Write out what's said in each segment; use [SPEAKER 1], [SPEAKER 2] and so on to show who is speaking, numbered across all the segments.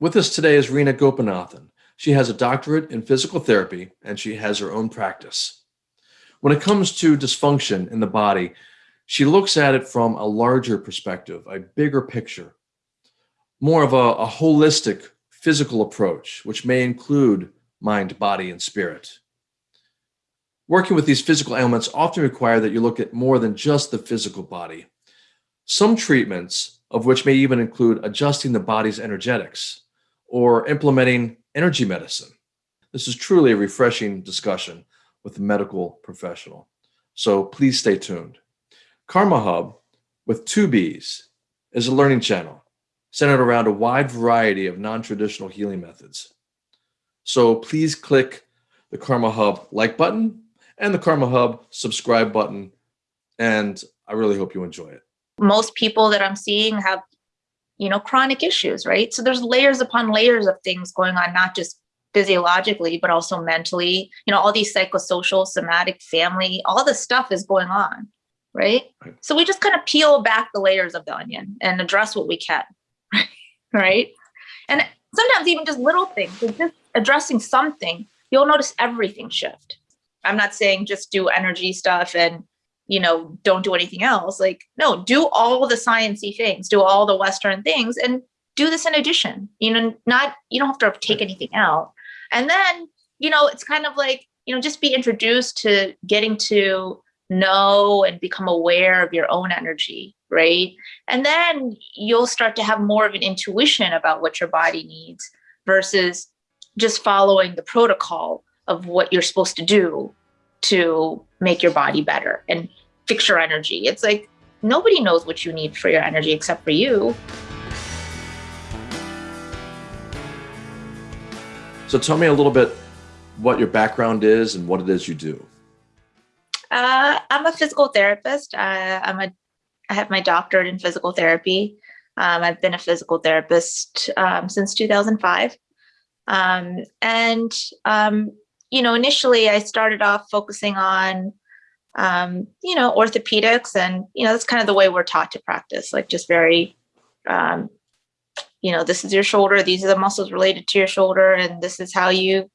[SPEAKER 1] With us today is Rena Gopinathan. She has a doctorate in physical therapy and she has her own practice. When it comes to dysfunction in the body, she looks at it from a larger perspective, a bigger picture, more of a, a holistic physical approach, which may include mind, body, and spirit. Working with these physical ailments often require that you look at more than just the physical body. Some treatments, of which may even include adjusting the body's energetics or implementing energy medicine. This is truly a refreshing discussion with a medical professional. So please stay tuned. Karma Hub with two B's is a learning channel centered around a wide variety of non-traditional healing methods. So please click the Karma Hub like button and the Karma Hub subscribe button. And I really hope you enjoy it.
[SPEAKER 2] Most people that I'm seeing have, you know, chronic issues, right? So there's layers upon layers of things going on, not just physiologically, but also mentally, you know, all these psychosocial, somatic, family, all this stuff is going on, right? right. So we just kind of peel back the layers of the onion and address what we can, right? Right and sometimes even just little things, just addressing something, you'll notice everything shift. I'm not saying just do energy stuff and, you know, don't do anything else. Like, no, do all the sciencey things, do all the Western things and do this in addition, you know, not, you don't have to take anything out. And then, you know, it's kind of like, you know, just be introduced to getting to know and become aware of your own energy, right? And then you'll start to have more of an intuition about what your body needs versus just following the protocol of what you're supposed to do to make your body better and fix your energy. It's like nobody knows what you need for your energy except for you.
[SPEAKER 1] So tell me a little bit what your background is and what it is you do.
[SPEAKER 2] Uh, I'm a physical therapist. Uh, I'm a, I have my doctorate in physical therapy. Um, I've been a physical therapist um, since 2005. Um, and um, you know, initially I started off focusing on, um, you know, orthopedics and, you know, that's kind of the way we're taught to practice, like just very, um, you know, this is your shoulder, these are the muscles related to your shoulder, and this is how you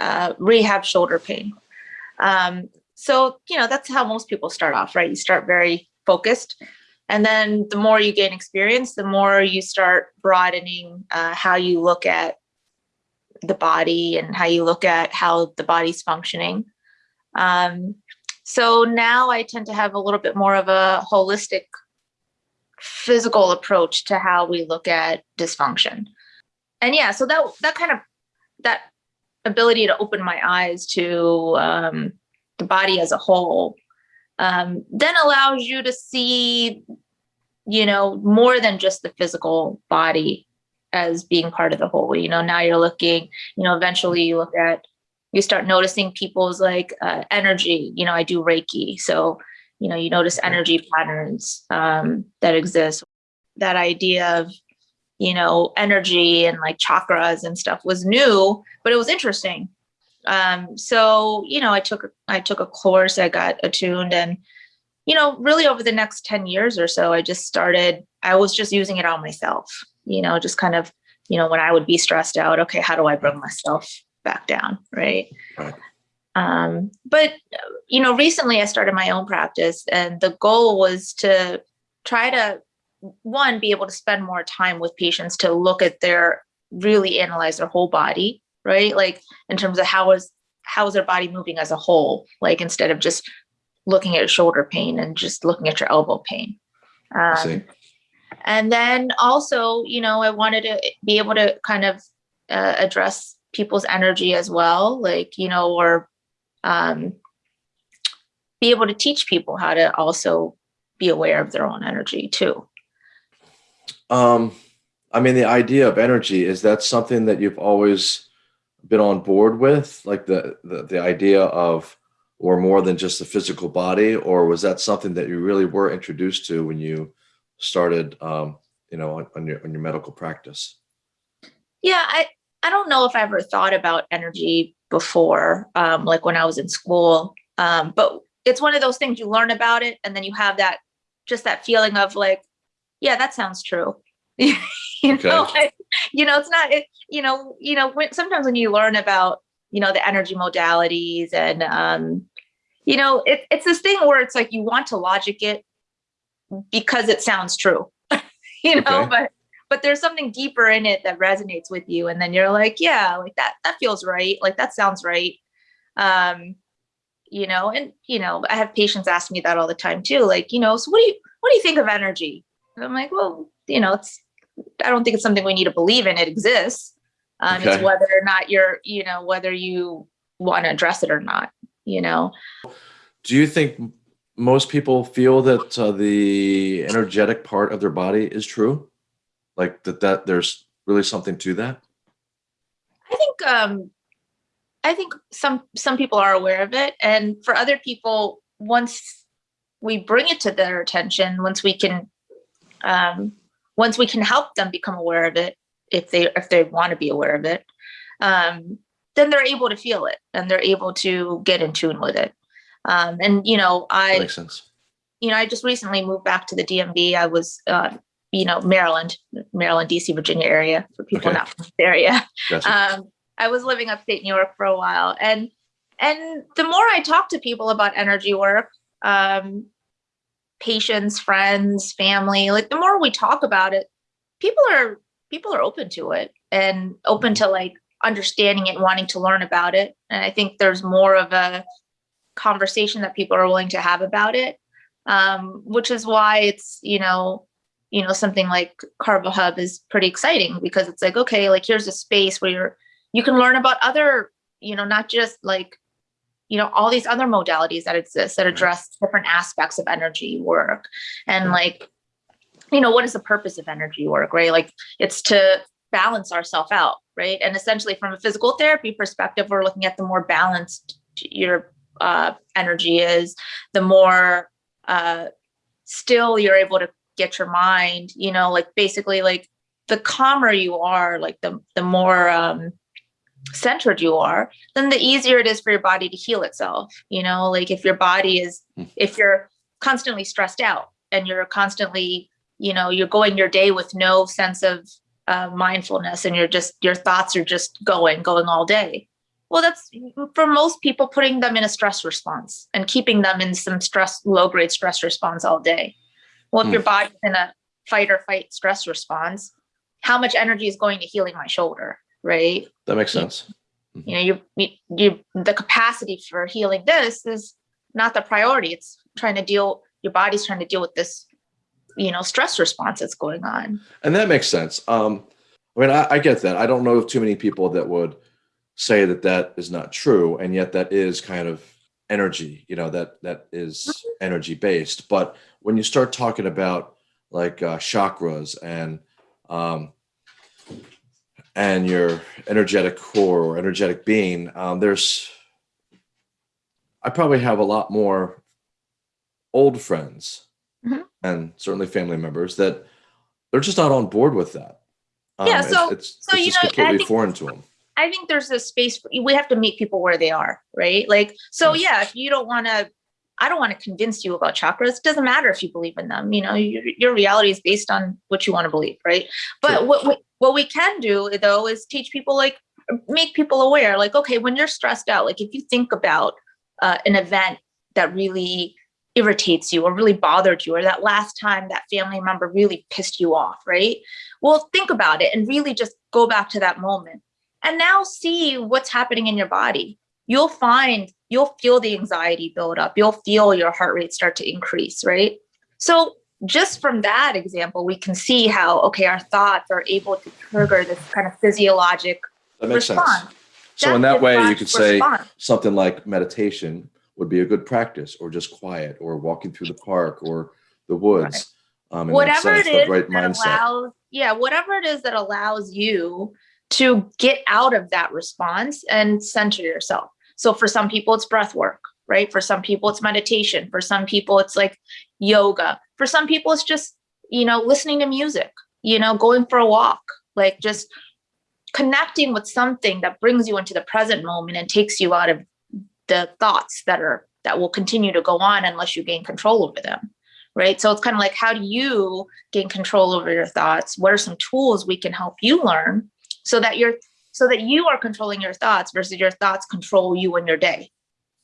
[SPEAKER 2] uh, rehab shoulder pain. Um, so, you know, that's how most people start off, right? You start very focused. And then the more you gain experience, the more you start broadening uh, how you look at the body and how you look at how the body's functioning. Um, so now I tend to have a little bit more of a holistic physical approach to how we look at dysfunction. And yeah, so that that kind of that ability to open my eyes to um, the body as a whole um, then allows you to see, you know, more than just the physical body as being part of the whole you know now you're looking you know eventually you look at you start noticing people's like uh, energy. You know i do reiki so you know you notice energy patterns um, that exist. That idea of you know energy and like chakras and stuff was new but it was interesting. Um, so you know i took i took a course i got attuned and you know really over the next 10 years or so i just started i was just using it on myself. You know, just kind of, you know, when I would be stressed out, okay, how do I bring myself back down? Right. right. Um, but, you know, recently I started my own practice and the goal was to try to, one, be able to spend more time with patients to look at their, really analyze their whole body, right? Like in terms of how is, how is their body moving as a whole? Like instead of just looking at shoulder pain and just looking at your elbow pain. Um, and then also, you know, I wanted to be able to kind of uh, address people's energy as well, like, you know, or um, be able to teach people how to also be aware of their own energy too.
[SPEAKER 1] Um, I mean, the idea of energy, is that something that you've always been on board with? Like the, the, the idea of, or more than just the physical body, or was that something that you really were introduced to when you started, um, you know, on, on, your on your medical practice?
[SPEAKER 2] Yeah, I I don't know if I ever thought about energy before, um, like when I was in school. Um, but it's one of those things you learn about it, and then you have that just that feeling of like, yeah, that sounds true. you okay. know, like, you know, it's not, it, you know, you know, when, sometimes when you learn about, you know, the energy modalities and, um, you know, it, it's this thing where it's like you want to logic it because it sounds true, you know,
[SPEAKER 1] Okay.
[SPEAKER 2] but but there's something deeper in it that resonates with you, and then you're like, yeah, like that that feels right, like that sounds right, um, you know, and you know, I have patients ask me that all the time too, like, you know, so what do you what do you think of energy? And I'm like, well, you know, it's I don't think it's something we need to believe in. It exists. Um,
[SPEAKER 1] Okay.
[SPEAKER 2] It's whether or not you're, you know, whether you want to address it or not. You know,
[SPEAKER 1] Do you think most people feel that uh, the energetic part of their body is true? Like that, that there's really something to that?
[SPEAKER 2] I think um I think some some people are aware of it and for other people once we bring it to their attention once we can um once we can help them become aware of it if they if they want to be aware of it um then they're able to feel it and they're able to get in tune with it um and you know
[SPEAKER 1] That
[SPEAKER 2] I
[SPEAKER 1] makes sense.
[SPEAKER 2] you know I just recently moved back to the DMV I was uh you know Maryland Maryland DC Virginia area for people
[SPEAKER 1] Okay.
[SPEAKER 2] not from the area
[SPEAKER 1] Gotcha.
[SPEAKER 2] um, I was living upstate New York for a while, and and the more I talk to people about energy work, um, patients, friends, family, like the more we talk about it, people are people are open to it and open to like understanding it, wanting to learn about it. And I think there's more of a conversation that people are willing to have about it, um, which is why it's you know you know something like Karma Hub is pretty exciting because it's like okay, like here's a space where you're you can learn about other you know not just like you know all these other modalities that exist that address different aspects of energy work. And like you know what is the purpose of energy work right? Like it's to balance ourselves out right? And essentially from a physical therapy perspective we're looking at the more balanced your uh, energy is the more uh, still you're able to get your mind you know like basically like the calmer you are like the the more um centered you are then the easier it is for your body to heal itself you know like if your body is
[SPEAKER 1] Hmm.
[SPEAKER 2] if you're constantly stressed out and you're constantly you know you're going your day with no sense of uh, mindfulness and you're just your thoughts are just going going all day well that's for most people putting them in a stress response and keeping them in some stress low grade stress response all day well if
[SPEAKER 1] Hmm.
[SPEAKER 2] your body's in a fight or fight stress response how much energy is going to healing my shoulder right
[SPEAKER 1] That makes sense.
[SPEAKER 2] you know you, you you the capacity for healing this is not the priority it's trying to deal your body's trying to deal with this you know stress response that's going on
[SPEAKER 1] And that makes sense. Um, I mean, I, I get that. I don't know of too many people that would say that that is not true, and yet that is kind of energy. You know, that that is energy based. But when you start talking about like uh, chakras and um, and your energetic core or energetic being, um, there's I probably have a lot more old friends
[SPEAKER 2] Mhm.
[SPEAKER 1] and certainly family members that they're just not on board with that.
[SPEAKER 2] Yeah,
[SPEAKER 1] it's-
[SPEAKER 2] so-
[SPEAKER 1] it's,
[SPEAKER 2] so,
[SPEAKER 1] it's
[SPEAKER 2] you
[SPEAKER 1] just
[SPEAKER 2] know, I
[SPEAKER 1] completely
[SPEAKER 2] think-
[SPEAKER 1] foreign to them.
[SPEAKER 2] I think there's a space for, we have to meet people where they are right? Like so yeah if you don't want to i don't want to convince you about chakras it doesn't matter if you believe in them you know your, your reality is based on what you want to believe right? But
[SPEAKER 1] Sure.
[SPEAKER 2] what we, what we can do though is teach people like make people aware like okay when you're stressed out like if you think about uh, an event that really irritates you or really bothered you or that last time that family member really pissed you off right? Well think about it and really just go back to that moment and now see what's happening in your body you'll find you'll feel the anxiety build up you'll feel your heart rate start to increase right so just from that example we can see how okay our thoughts are able to trigger this kind of physiologic
[SPEAKER 1] That makes
[SPEAKER 2] response
[SPEAKER 1] sense. So in that way, you could say
[SPEAKER 2] response.
[SPEAKER 1] something like meditation would be a good practice, or just quiet, or walking through the park or the woods. Um,
[SPEAKER 2] whatever it
[SPEAKER 1] sense, the right
[SPEAKER 2] that
[SPEAKER 1] mindset.
[SPEAKER 2] allows yeah whatever it is that allows you to get out of that response and center yourself so for some people it's breath work right for some people it's meditation for some people it's like yoga for some people it's just you know listening to music you know going for a walk like just connecting with something that brings you into the present moment and takes you out of the thoughts that are that will continue to go on unless you gain control over them right? So it's kind of like, how do you gain control over your thoughts? What are some tools we can help you learn so that you're so that you are controlling your thoughts versus your thoughts control you in your day,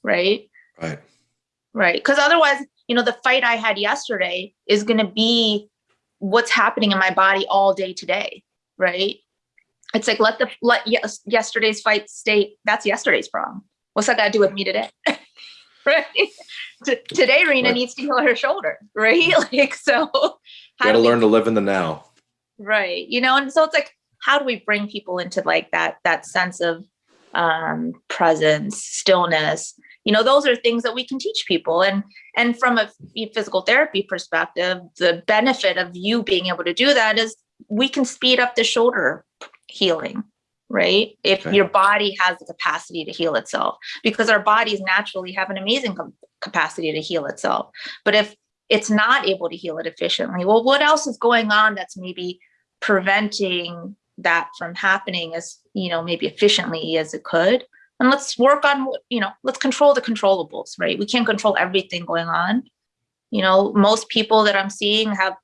[SPEAKER 2] right?
[SPEAKER 1] Right.
[SPEAKER 2] Right. Because otherwise, you know, the fight I had yesterday is going to be what's happening in my body all day today, right? It's like let the let yes, yesterday's fight stay. That's yesterday's problem. What's that got to do with me today? right. Today, Rena
[SPEAKER 1] Right.
[SPEAKER 2] needs to heal her shoulder, right? Like so. how
[SPEAKER 1] Got to
[SPEAKER 2] do
[SPEAKER 1] learn to live in the now.
[SPEAKER 2] right you know and so it's like how do we bring people into like that that sense of um presence stillness? You know those are things that we can teach people. And and from a physical therapy perspective the benefit of you being able to do that is we can speed up the shoulder healing right? If
[SPEAKER 1] Okay.
[SPEAKER 2] your body has the capacity to heal itself because our bodies naturally have an amazing capacity to heal itself. But if it's not able to heal it efficiently well what else is going on that's maybe preventing that from happening as you know maybe efficiently as it could. And let's work on you know let's control the controllables right? We can't control everything going on. You know most people that i'm seeing have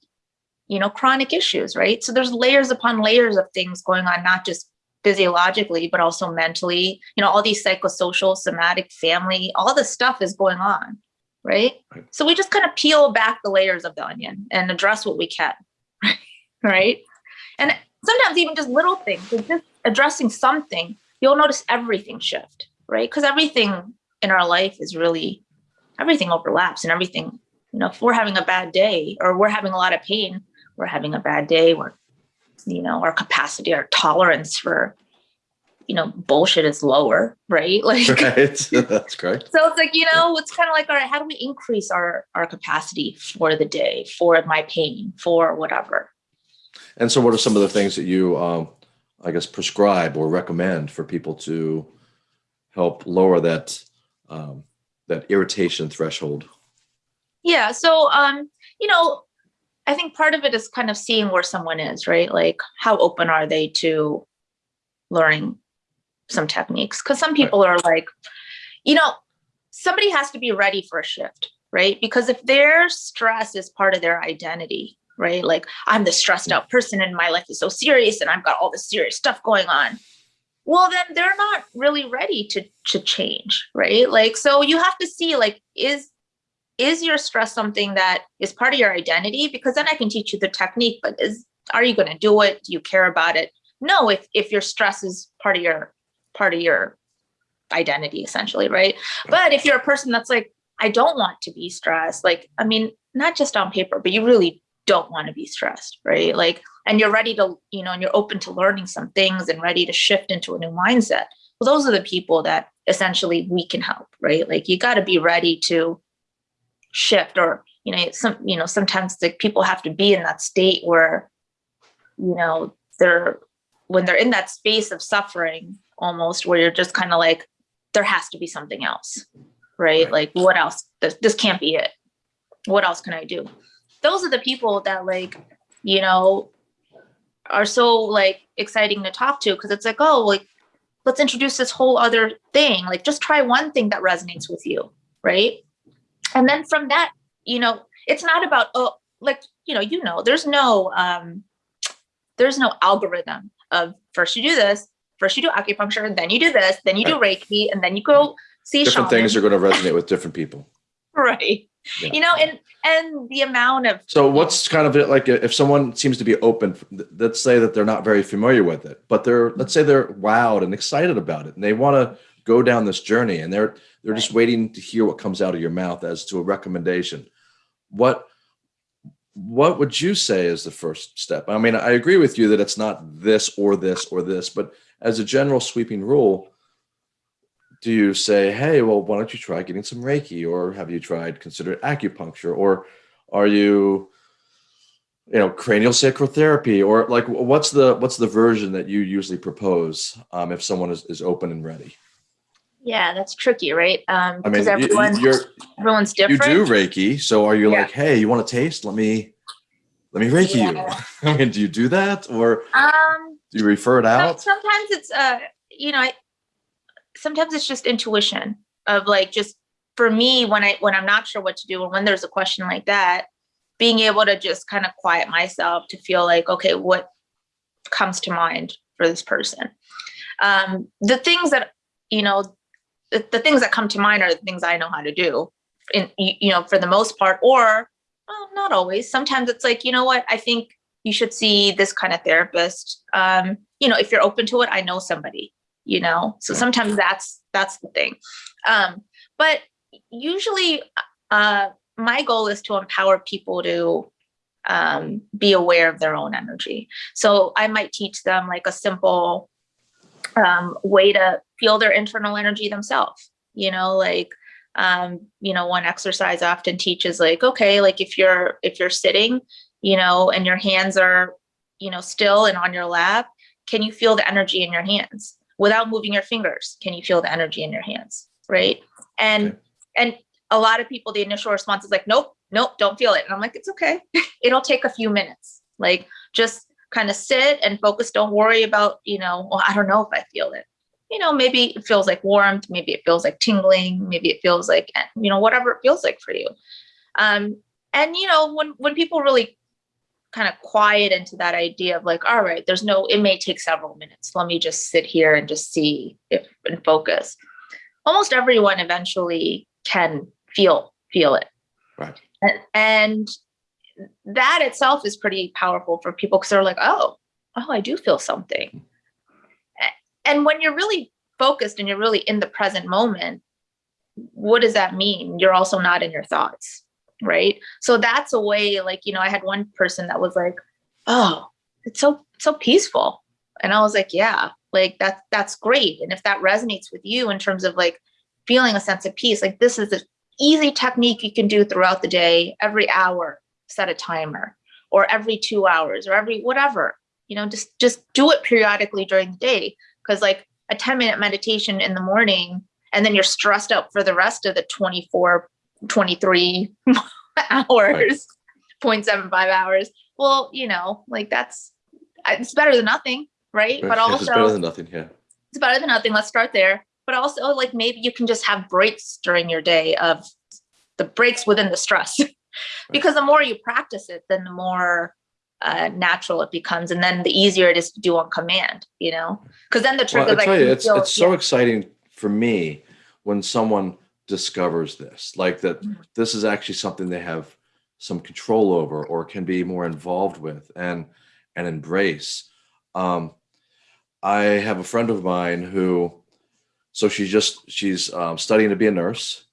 [SPEAKER 2] you know chronic issues right? So there's layers upon layers of things going on not just physiologically but also mentally. You know all these psychosocial somatic family all this stuff is going on right?
[SPEAKER 1] Right.
[SPEAKER 2] so we just kind of peel back the layers of the onion and address what we can right? right and sometimes even just little things just addressing something you'll notice everything shift right because everything in our life is really everything overlaps and everything you know if we're having a bad day or we're having a lot of pain we're having a bad day we're you know our capacity our tolerance for you know bullshit is lower right like
[SPEAKER 1] Right. That's great.
[SPEAKER 2] so it's like you know it's kind of like all right how do we increase our our capacity for the day for my pain for whatever
[SPEAKER 1] And so, what are some of the things that you, um, I guess, prescribe or recommend for people to help lower that um, that irritation threshold?
[SPEAKER 2] Yeah. So, um, you know, I think part of it is kind of seeing where someone is, right? Like, how open are they to learning some techniques? Because some people are like, you know, somebody has to be ready for a shift, right? Because if their stress is part of their identity, right? Like, I'm the stressed out person and my life is so serious and I've got all this serious stuff going on. Well, then they're not really ready to to change, right? Like, so you have to see, like, is is your stress something that is part of your identity because then i can teach you the technique but is are you going to do it do you care about it no if if your stress is part of your part of your identity essentially right but if you're a person that's like i don't want to be stressed like i mean not just on paper but you really don't want to be stressed right? Like and you're ready to you know and you're open to learning some things and ready to shift into a new mindset. Well those are the people that essentially we can help right? Like you got to be ready to shift or you know some you know sometimes the people have to be in that state where you know they're when they're in that space of suffering almost where you're just kind of like there has to be something else right,
[SPEAKER 1] Right.
[SPEAKER 2] like what else? This, this can't be it. What else can i do those are the people that like you know are so like exciting to talk to because it's like oh like let's introduce this whole other thing. Like just try one thing that resonates with you right? And then from that you know it's not about oh like you know you know there's no um there's no algorithm of first you do this first you do acupuncture then you do this then you do reiki and then you go see
[SPEAKER 1] Different
[SPEAKER 2] shaman,
[SPEAKER 1] things are going to resonate with different people.
[SPEAKER 2] right
[SPEAKER 1] Yeah.
[SPEAKER 2] you know and and the amount of
[SPEAKER 1] So, what's kind of it like uh, if someone seems to be open? Let's say that they're not very familiar with it, but they're let's say they're wowed and excited about it, and they want to go down this journey, and they're they're just waiting to hear what comes out of your mouth as to a recommendation. What what would you say is the first step? I mean, I agree with you that it's not this or this or this, but as a general sweeping rule, do you say, hey, well, why don't you try getting some Reiki, or have you tried consider acupuncture, or are you, you know, cranial sacral therapy, or like what's the what's the version that you usually propose um, if someone is, is open and ready?
[SPEAKER 2] yeah that's tricky right um
[SPEAKER 1] I mean,
[SPEAKER 2] because
[SPEAKER 1] you,
[SPEAKER 2] everyone
[SPEAKER 1] you're
[SPEAKER 2] everyone's different.
[SPEAKER 1] you do Reiki, so are you
[SPEAKER 2] Yeah.
[SPEAKER 1] like, hey, you want to taste? Let me let me Reiki
[SPEAKER 2] Yeah.
[SPEAKER 1] you. I mean, do you do that, or
[SPEAKER 2] um
[SPEAKER 1] do you refer it out?
[SPEAKER 2] sometimes it's uh you know I, sometimes it's just intuition of like just for me when i when i'm not sure what to do and when there's a question like that being able to just kind of quiet myself to feel like, okay, what comes to mind for this person? Um, the things that, you know, the, the things that come to mind are the things I know how to do in, you know, for the most part, or well, not always. Sometimes it's like, you know what, I think you should see this kind of therapist. Um, you know, if you're open to it, I know somebody, you know, so sometimes that's, that's the thing. Um, but usually, uh, my goal is to empower people to um, be aware of their own energy. So I might teach them like a simple um, way to feel their internal energy themselves. You know, like um, you know, one exercise I often teaches like, okay, like if you're if you're sitting, you know, and your hands are, you know, still and on your lap, can you feel the energy in your hands without moving your fingers? Can you feel the energy in your hands? Right. And
[SPEAKER 1] Okay.
[SPEAKER 2] and a lot of people, the initial response is like, nope, nope, don't feel it. And I'm like, it's okay. It'll take a few minutes. Like just kind of sit and focus. Don't worry about, you know, well, I don't know if I feel it. You know, maybe it feels like warmth, maybe it feels like tingling, maybe it feels like, you know, whatever it feels like for you. Um, and you know, when when people really kind of quiet into that idea of like, all right, there's no, it may take several minutes. Let me just sit here and just see if and focus. Almost everyone eventually can feel feel it.
[SPEAKER 1] Right.
[SPEAKER 2] And, and that itself is pretty powerful for people because they're like, oh, oh, I do feel something. And when you're really focused and you're really in the present moment, what does that mean? You're also not in your thoughts, right? So that's a way, like, you know, I had one person that was like, oh, it's so so peaceful. And I was like, yeah, like that's that's great. And if that resonates with you in terms of like feeling a sense of peace, like this is an easy technique you can do throughout the day, every hour, set a timer, or every two hours, or every whatever. You know, just just do it periodically during the day. Cause like a 10 minute meditation in the morning, and then you're stressed out for the rest of the 24, 23 hours, 0.75 hours. Well, you know, like that's it's better than nothing, right? But
[SPEAKER 1] Yeah,
[SPEAKER 2] also
[SPEAKER 1] it's better than nothing. Yeah.
[SPEAKER 2] it's better than nothing. Let's start there. But also, like maybe you can just have breaks during your day of the breaks within the stress, because the more you practice it, then the more uh, natural it becomes, and then the easier it is to do on command. You know, because then the trick
[SPEAKER 1] Well, I
[SPEAKER 2] is like
[SPEAKER 1] tell you,
[SPEAKER 2] you
[SPEAKER 1] it's
[SPEAKER 2] feel-
[SPEAKER 1] it's so exciting for me when someone discovers this, like that
[SPEAKER 2] Mhm.
[SPEAKER 1] this is actually something they have some control over or can be more involved with and and embrace. Um, I have a friend of mine who, so she's just she's um, studying to be a nurse.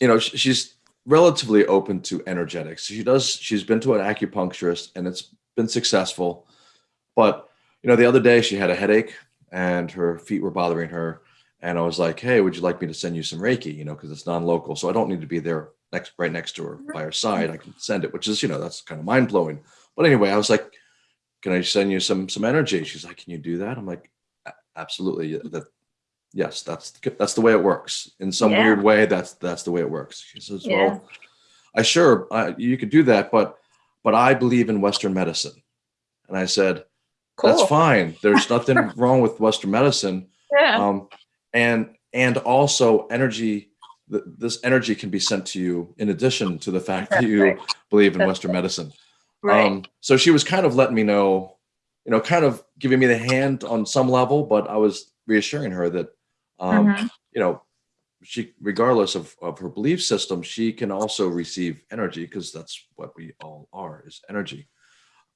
[SPEAKER 1] You know, she's relatively open to energetics. She does. She's been to an acupuncturist and it's been successful, but you know, the other day she had a headache and her feet were bothering her. And I was like, hey, would you like me to send you some Reiki? You know, because it's non-local. So I don't need to be there next right next to her by her side. I can send it, which is, you know, that's kind of mind-blowing. But anyway, I was like, can I send you some some energy? She's like, can you do that? I'm like, absolutely. That yes, that's that's the way it works. In some
[SPEAKER 2] Yeah.
[SPEAKER 1] weird way, that's that's the way it works. She says,
[SPEAKER 2] Yeah.
[SPEAKER 1] well, I sure uh, you could do that, but but I believe in Western medicine. And I said,
[SPEAKER 2] cool.
[SPEAKER 1] that's fine. There's nothing wrong with Western medicine.
[SPEAKER 2] Yeah.
[SPEAKER 1] Um, and and also energy. th- This energy can be sent to you in addition to the fact that you
[SPEAKER 2] right.
[SPEAKER 1] believe in
[SPEAKER 2] That's
[SPEAKER 1] Western medicine.
[SPEAKER 2] right.
[SPEAKER 1] Um, so she was kind of letting me know, you know, kind of giving me the hand on some level, but I was reassuring her that, um,
[SPEAKER 2] Mhm.
[SPEAKER 1] you know, she, regardless of, of her belief system, she can also receive energy because that's what we all are is energy.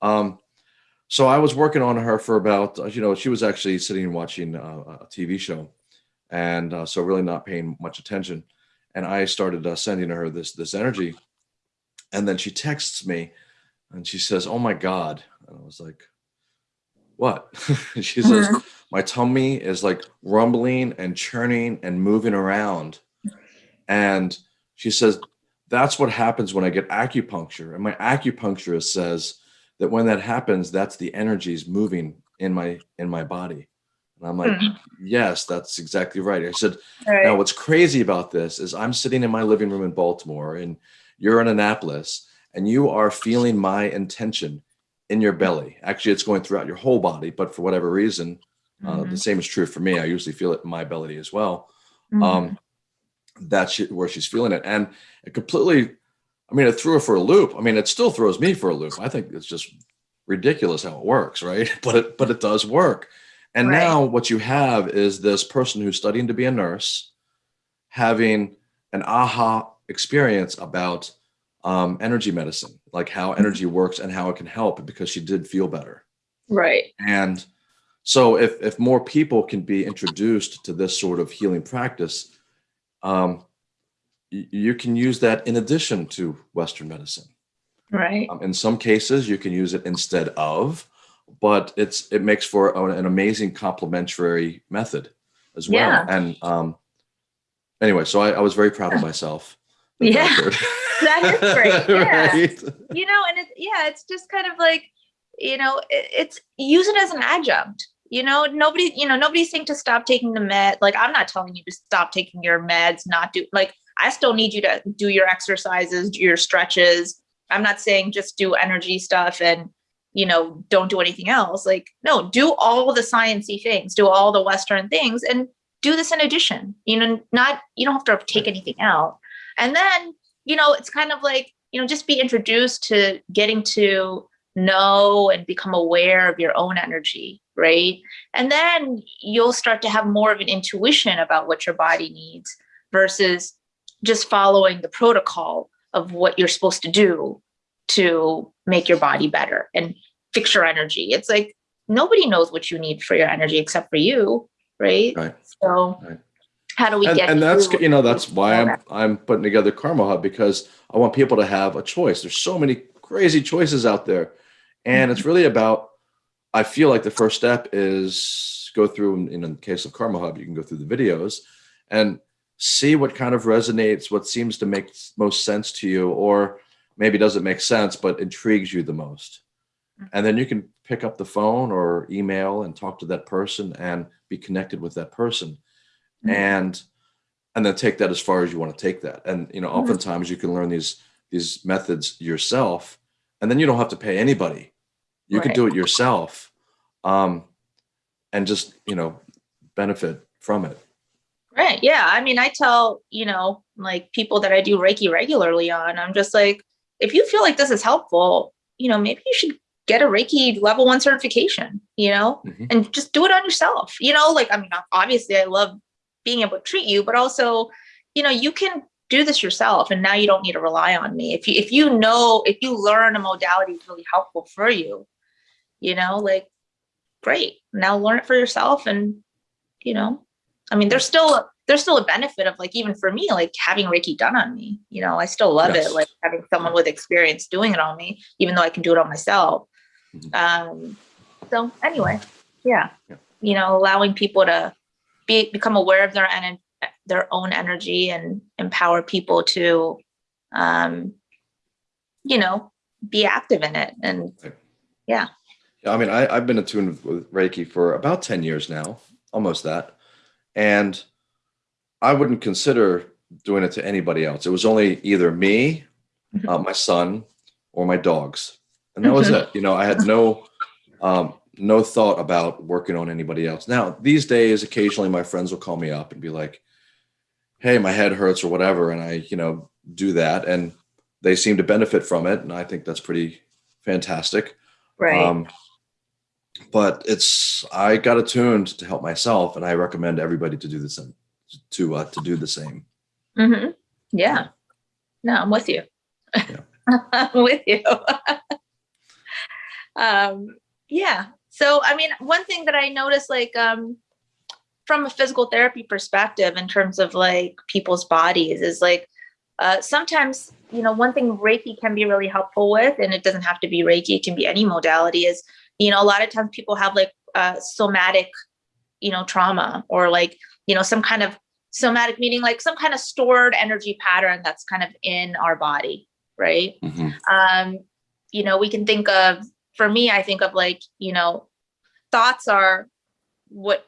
[SPEAKER 1] Um, so I was working on her for about, you know, she was actually sitting and watching uh, a TV show and uh, so really not paying much attention. And I started uh, sending her this, this energy. And then she texts me and she says, "Oh my God!" And I was like, "What?" she says,
[SPEAKER 2] Mhm.
[SPEAKER 1] "My tummy is like rumbling and churning and moving around." And she says, "That's what happens when I get acupuncture." And my acupuncturist says that when that happens, that's the energies moving in my in my body. And I'm like,
[SPEAKER 2] Mhm.
[SPEAKER 1] "Yes, that's exactly right." I said,
[SPEAKER 2] Right.
[SPEAKER 1] now, what's crazy about this is I'm sitting in my living room in Baltimore and you're in Annapolis and you are feeling my intention in your belly. Actually, it's going throughout your whole body, but for whatever reason, uh, the
[SPEAKER 2] Mhm.
[SPEAKER 1] same is true for me. I usually feel it in my belly as well.
[SPEAKER 2] Mhm.
[SPEAKER 1] Um, that's where she's feeling it. And it completely I mean, it threw her for a loop. I mean, it still throws me for a loop. I think it's just ridiculous how it works, right? But it but it does work. And
[SPEAKER 2] Right.
[SPEAKER 1] now what you have is this person who's studying to be a nurse having an aha experience about um, energy medicine, like how energy works and how it can help because she did feel better.
[SPEAKER 2] Right.
[SPEAKER 1] And so if if more people can be introduced to this sort of healing practice, um, you can use that in addition to Western medicine.
[SPEAKER 2] Right.
[SPEAKER 1] Um, in some cases, you can use it instead of, but it's it makes for an amazing complementary method as well.
[SPEAKER 2] Yeah.
[SPEAKER 1] And um, anyway, so I, I was very proud of myself. that
[SPEAKER 2] Yeah. That is great, yeah.
[SPEAKER 1] Right?
[SPEAKER 2] you know and it's yeah it's just kind of like you know it, it's use it as an adjunct you know nobody you know nobody's saying to stop taking the med like i'm not telling you to stop taking your meds not do like i still need you to do your exercises do your stretches i'm not saying just do energy stuff and you know don't do anything else like no do all the sciencey things do all the western things and do this in addition you know not you don't have to take anything out. And then you know it's kind of like you know just be introduced to getting to know and become aware of your own energy right? And then you'll start to have more of an intuition about what your body needs versus just following the protocol of what you're supposed to do to make your body better and fix your energy it's like nobody knows what you need for your energy except for you right
[SPEAKER 1] Right.
[SPEAKER 2] so
[SPEAKER 1] Right.
[SPEAKER 2] how do we
[SPEAKER 1] and,
[SPEAKER 2] get
[SPEAKER 1] and that's you know that's why I'm? I'm putting together Karma Hub because I want people to have a choice. There's so many crazy choices out there, and it's mm-hmm. really about. I feel like the first step is go through. and In the case of Karma Hub, you can go through the videos and see what kind of resonates, what seems to make most sense to you, or maybe doesn't make sense but intrigues you the most. And then you can pick up the phone or email and talk to that person and be connected with that person
[SPEAKER 2] Mhm.
[SPEAKER 1] and and then take that as far as you want to take that and you know
[SPEAKER 2] Mhm.
[SPEAKER 1] oftentimes you can learn these these methods yourself and then you don't have to pay anybody you can do it yourself um and just you know benefit from it
[SPEAKER 2] Right. Yeah. I mean, I tell, you know, like people that I do Reiki regularly on, I'm just like, if you feel like this is helpful, you know, maybe you should get a Reiki level one certification, you know,
[SPEAKER 1] Mhm.
[SPEAKER 2] and just do it on yourself. You know, like, I mean, obviously I love being able to treat you, but also, you know, you can do this yourself and now you don't need to rely on me. If you if you know, if you learn a modality is really helpful for you, you know, like great. Now learn it for yourself and you know, I mean, there's still there's still a benefit of like even for me, like having Reiki done on me. You know, I still love
[SPEAKER 1] Yes.
[SPEAKER 2] it, like having someone with experience doing it on me, even though I can do it on myself.
[SPEAKER 1] Mhm.
[SPEAKER 2] Um, so anyway, yeah,
[SPEAKER 1] Yeah.
[SPEAKER 2] you know, allowing people to be become aware of their en- their own energy and empower people to, um, you know, be active in it and
[SPEAKER 1] yeah yeah i mean I, i've been attuned with reiki for about 10 years now almost that and i wouldn't consider doing it to anybody else it was only either me
[SPEAKER 2] Mhm.
[SPEAKER 1] uh, my son or my dogs and that was
[SPEAKER 2] Mhm.
[SPEAKER 1] it you know i had no um, no thought about working on anybody else now these days occasionally my friends will call me up and be like hey my head hurts or whatever and i you know do that and they seem to benefit from it and i think that's pretty fantastic
[SPEAKER 2] right.
[SPEAKER 1] um, but it's I got attuned to help myself, and I recommend everybody to do the same. To uh, to do the same.
[SPEAKER 2] Mm -hmm. Yeah. No, I'm with you. I'm with you. um, yeah. So, I mean, one thing that I noticed, like, um, from a physical therapy perspective, in terms of like people's bodies, is like uh, sometimes, you know, one thing Reiki can be really helpful with, and it doesn't have to be Reiki, it can be any modality, is, you know, a lot of times people have like uh, somatic, you know, trauma or like, you know, some kind of somatic meaning like some kind of stored energy pattern that's kind of in our body right
[SPEAKER 1] Mhm.
[SPEAKER 2] um you know we can think of for me i think of like you know thoughts are what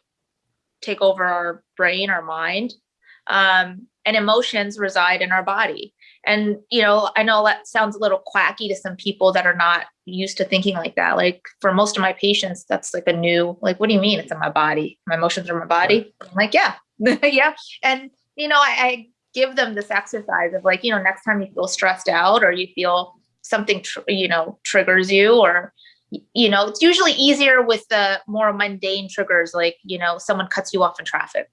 [SPEAKER 2] take over our brain our mind um and emotions reside in our body and you know i know that sounds a little quacky to some people that are not used to thinking like that. Like for most of my patients that's like a new like what do you mean it's in my body? My emotions are in my body? I'm like yeah. Yeah. And you know I, give them this exercise of like, you know, next time you feel stressed out or you feel something, you know, triggers you or, you know, it's usually easier with the more mundane triggers, like, you know, someone cuts you off in traffic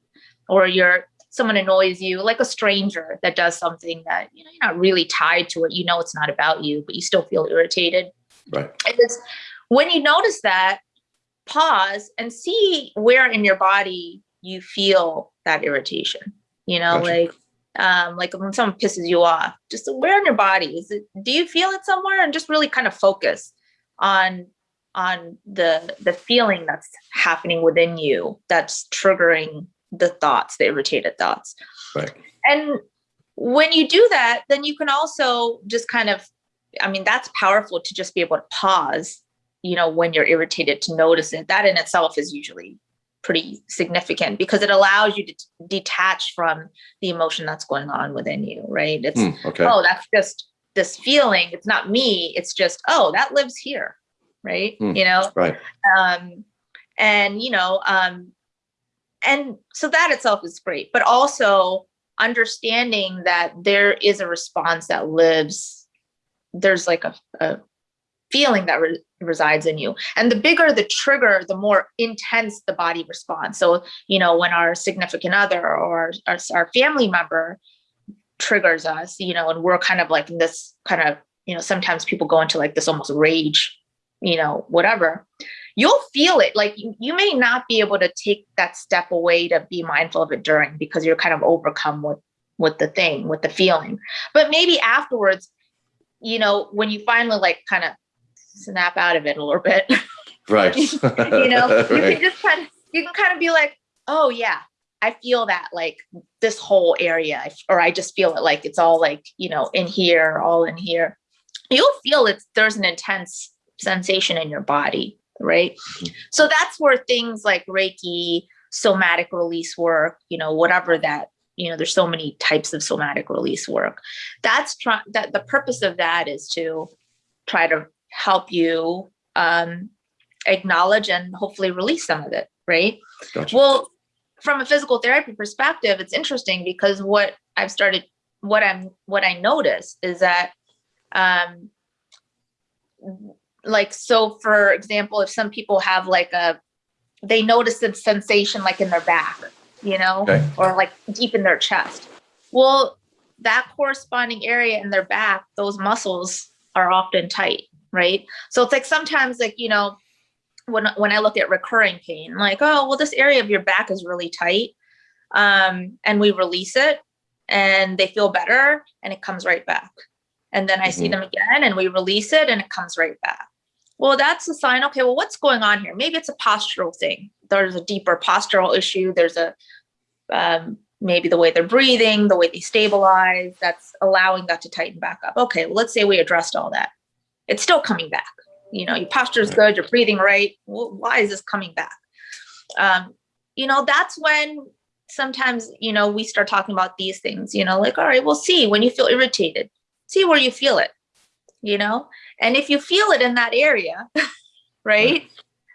[SPEAKER 2] or you're, someone annoys you, like a stranger that does something that, you know, you're not really tied to it. You know, it's not about you, but you still feel irritated.
[SPEAKER 1] Right.
[SPEAKER 2] And it's when you notice that, pause and see where in your body you feel that irritation. You know,
[SPEAKER 1] Gotcha.
[SPEAKER 2] like um, like when someone pisses you off, just where in your body is it? Do you feel it somewhere? And just really kind of focus on on the the feeling that's happening within you that's triggering the thoughts, the irritated thoughts.
[SPEAKER 1] Right.
[SPEAKER 2] And when you do that, then you can also just kind of, I mean, that's powerful to just be able to pause, you know, when you're irritated to notice it. That in itself is usually pretty significant because it allows you to detach from the emotion that's going on within you, right? It's,
[SPEAKER 1] Hmm, okay.
[SPEAKER 2] oh, that's just this feeling. It's not me. It's just, oh, that lives here, right?
[SPEAKER 1] Hmm.
[SPEAKER 2] You know,
[SPEAKER 1] Right.
[SPEAKER 2] um, and you know um, and so that itself is great but also understanding that there is a response that lives there's like a, a feeling that re- resides in you. And the bigger the trigger the more intense the body responds. So you know when our significant other or our, our family member triggers us you know and we're kind of like in this kind of you know sometimes people go into like this almost rage you know whatever you'll feel it. Like you, you may not be able to take that step away to be mindful of it during because you're kind of overcome with with the thing with the feeling. But maybe afterwards you know when you finally like kind of snap out of it a little bit
[SPEAKER 1] Right.
[SPEAKER 2] you know you can just kind of you can kind of be like oh yeah i feel that like this whole area. Or i just feel it like it's all like you know in here all in here. You'll feel it there's an intense sensation in your body right
[SPEAKER 1] Mhm.
[SPEAKER 2] so that's where things like reiki somatic release work you know whatever that you know there's so many types of somatic release work that's try that the purpose of that is to try to help you um acknowledge and hopefully release some of it right
[SPEAKER 1] Gotcha.
[SPEAKER 2] well from a physical therapy perspective it's interesting because what i've started what i'm what i notice is that um like so for example if some people have like a they notice a sensation like in their back you know?
[SPEAKER 1] Okay.
[SPEAKER 2] or like deep in their chest. Well that corresponding area in their back those muscles are often tight right? So it's like sometimes like you know when when i look at recurring pain like oh well this area of your back is really tight um and we release it and they feel better and it comes right back. And then i see
[SPEAKER 1] Mhm.
[SPEAKER 2] them again and we release it and it comes right back well that's a sign. Okay well what's going on here? Maybe it's a postural thing. There's a deeper postural issue. There's a um, maybe the way they're breathing the way they stabilize that's allowing that to tighten back up. Okay well let's say we addressed all that. It's still coming back. You know your posture is good you're breathing right. Well, why is this coming back? Um, you know that's when sometimes you know we start talking about these things you know like all right we'll see when you feel irritated. See where you feel it. You know and if you feel it in that area right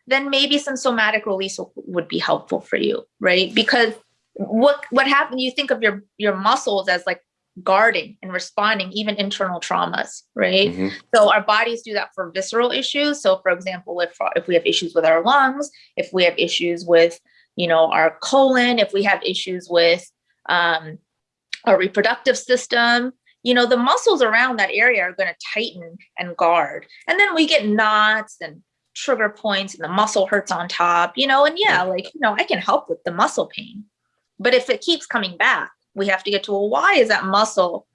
[SPEAKER 2] then maybe some somatic release would be helpful for you right because what what happened you think of your your muscles as like guarding and responding even internal traumas right
[SPEAKER 1] Mhm.
[SPEAKER 2] so our bodies do that for visceral issues. So for example, if if we have issues with our lungs, if we have issues with you know our colon, if we have issues with um, our reproductive system, you know the muscles around that area are going to tighten and guard, and then we get knots and trigger points, and the muscle hurts on top. You know, and yeah, like you know, I can help with the muscle pain, but if it keeps coming back, we have to get to well, why is that muscle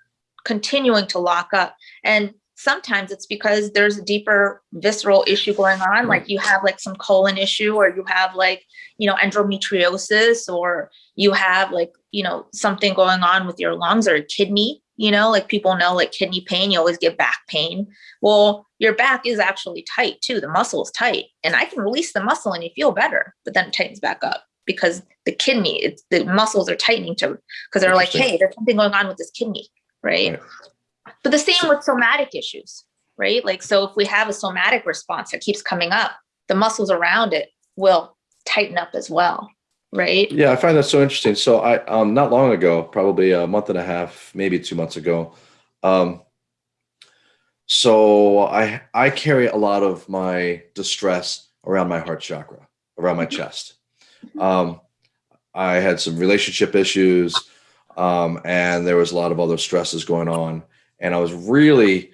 [SPEAKER 2] continuing to lock up? And sometimes it's because there's a deeper visceral issue going on like you have like some colon issue or you have like you know endometriosis or you have like you know something going on with your lungs or kidney you know like people know like kidney pain you always get back pain. Well your back is actually tight too. The muscle is tight and i can release the muscle and you feel better but then it tightens back up because the kidney it's the muscles are tightening to because they're like hey there's something going on with this kidney right?
[SPEAKER 1] Right.
[SPEAKER 2] but the same with somatic issues, right? Like, so if we have a somatic response that keeps coming up, the muscles around it will tighten up as well, right?
[SPEAKER 1] Yeah, I find that so interesting. So I um not long ago, probably a month and a half, maybe two months ago, um so I I carry a lot of my distress around my heart chakra, around my chest. Um I had some relationship issues, um, and there was a lot of other stresses going on. And I was really,